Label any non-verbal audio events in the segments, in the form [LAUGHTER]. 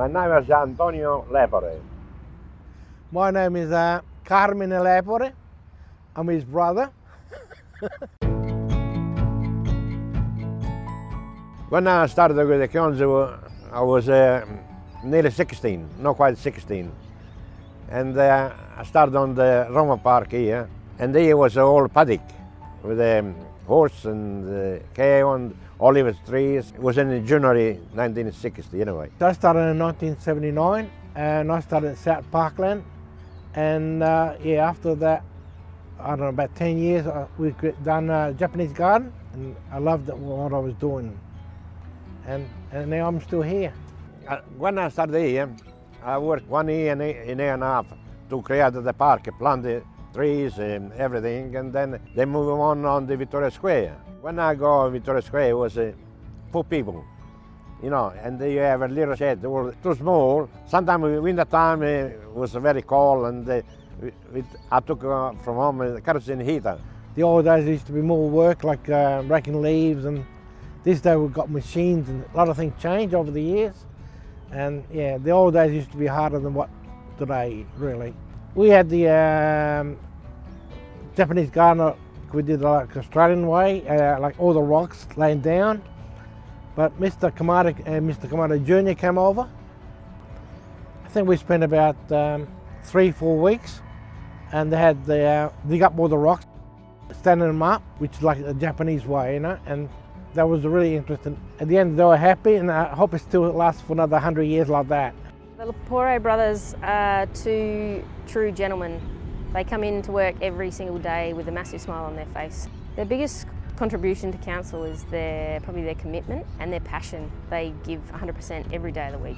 My name is Antonio Lepore. My name is uh, Carmen Lepore. I'm his brother. [LAUGHS] when I started with the council, I was uh, nearly 16, not quite 16. And uh, I started on the Roma Park here, and there was a whole paddock with a um, horse and uh, cow and olive trees. It was in January 1960 anyway. I started in 1979 and I started at South Parkland and uh, yeah after that I don't know about 10 years uh, we've done a Japanese garden and I loved what I was doing and, and now I'm still here. Uh, when I started here I worked one year and a, and a half to create the park, plant the trees and everything and then they move on on the Victoria Square. When I go to Victoria Square, it was uh, four people, you know, and you have a little shed, It was too small. Sometimes winter time it was very cold and uh, it, I took uh, from home a kerosene heater. The old days used to be more work like uh, raking leaves and this day we've got machines and a lot of things change over the years. And yeah, the old days used to be harder than what today, really. We had the um, Japanese garden, we did like Australian way, uh, like all the rocks laying down. But Mr. Kamada and uh, Mr. Kamada Jr. came over. I think we spent about um, three, four weeks and they had the, uh, dig up all the rocks, standing them up, which is like the Japanese way, you know, and that was really interesting. At the end, they were happy and I hope it still lasts for another 100 years like that. The Lepore brothers are two true gentlemen they come in to work every single day with a massive smile on their face. Their biggest contribution to council is their probably their commitment and their passion. They give 100% every day of the week.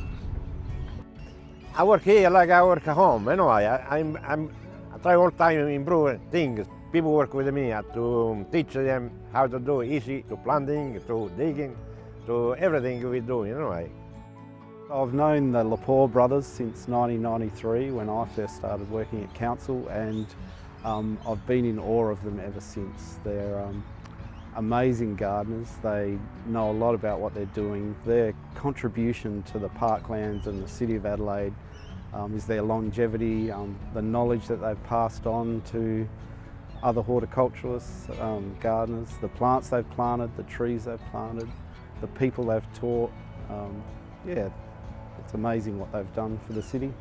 I work here like I work at home. Anyway, I, I'm, I'm, I try all the time to improve things. People work with me to teach them how to do easy, to planting, to digging, to everything we do, you know. I've known the Lepore brothers since 1993 when I first started working at council and um, I've been in awe of them ever since. They're um, amazing gardeners. They know a lot about what they're doing. Their contribution to the parklands and the City of Adelaide um, is their longevity, um, the knowledge that they've passed on to other horticulturalists, um, gardeners, the plants they've planted, the trees they've planted, the people they've taught. Um, yeah, it's amazing what they've done for the city.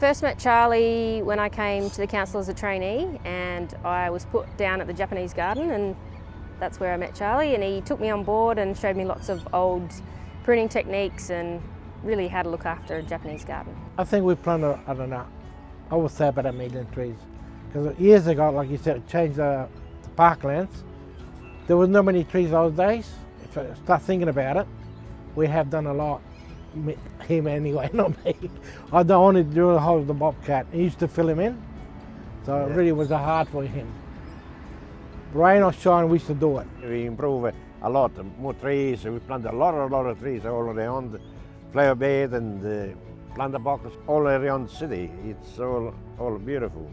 First met Charlie when I came to the council as a trainee and I was put down at the Japanese garden and that's where I met Charlie and he took me on board and showed me lots of old pruning techniques and really how to look after a Japanese garden. I think we planted, I don't know, I would say about a million trees. Because years ago, like you said, changed the, the parklands. There was not many trees those days. If I start thinking about it, we have done a lot him anyway, [LAUGHS] not me. I don't want to do the whole of the bobcat. He used to fill him in, so yeah. it really was a hard for him. Rain or shine, we used to do it. We improve a lot, more trees. We plant a lot, a lot of trees all around the flower bed and the planter box all around the city. It's all, all beautiful.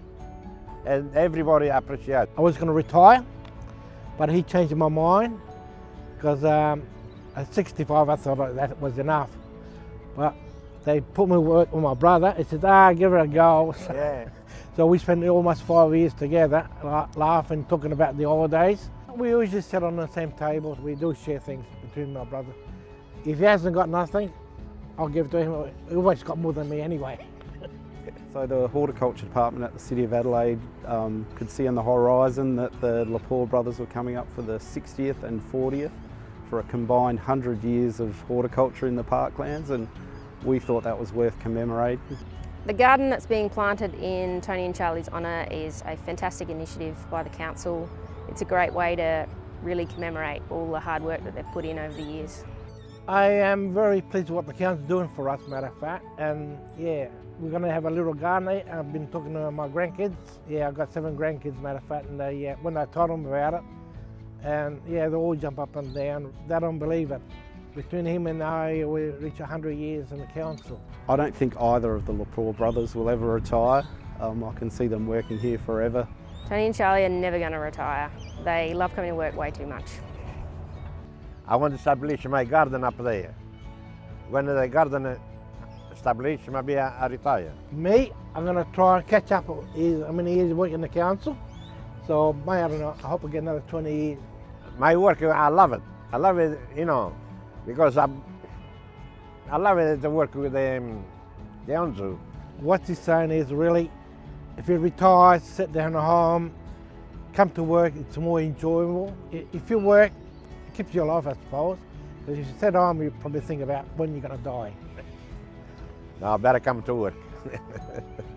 And everybody appreciates. I was going to retire, but he changed my mind because um, at 65 I thought that was enough. But they put me work with my brother. He said, ah, give her a go. [LAUGHS] Yeah. so we spent almost five years together, laughing, talking about the holidays. We always just sit on the same tables. We do share things between my brother. If he hasn't got nothing, I'll give it to him. He always got more than me anyway. [LAUGHS] So the horticulture department at the City of Adelaide um, could see on the horizon that the Lepore brothers were coming up for the 60th and 40th for a combined 100 years of horticulture in the parklands and we thought that was worth commemorating. The garden that's being planted in Tony and Charlie's honour is a fantastic initiative by the council. It's a great way to really commemorate all the hard work that they've put in over the years. I am very pleased with what the council's doing for us, matter of fact, and yeah, we're going to have a little garden. I've been talking to my grandkids. Yeah, I've got seven grandkids, matter of fact, and they, uh, when I told them about it, and yeah, they all jump up and down. They don't believe it. Between him and I, we reach 100 years in the council. I don't think either of the Lepore brothers will ever retire. Um, I can see them working here forever. Tony and Charlie are never going to retire. They love coming to work way too much. I want to establish my garden up there. When the garden establish, maybe I, I retire. Me, I'm going to try and catch up. Is how many years working in the council? So, may I don't know. I hope I get another 20 years. My work, I love it. I love it, you know, because I, I love it to work with the um, council. What he's saying is really, if you retire, sit down at home, come to work, it's more enjoyable. If you work, it keeps you alive, I suppose. Because if you sit at home, you probably think about when you're going to die. Now I better come to work. [LAUGHS]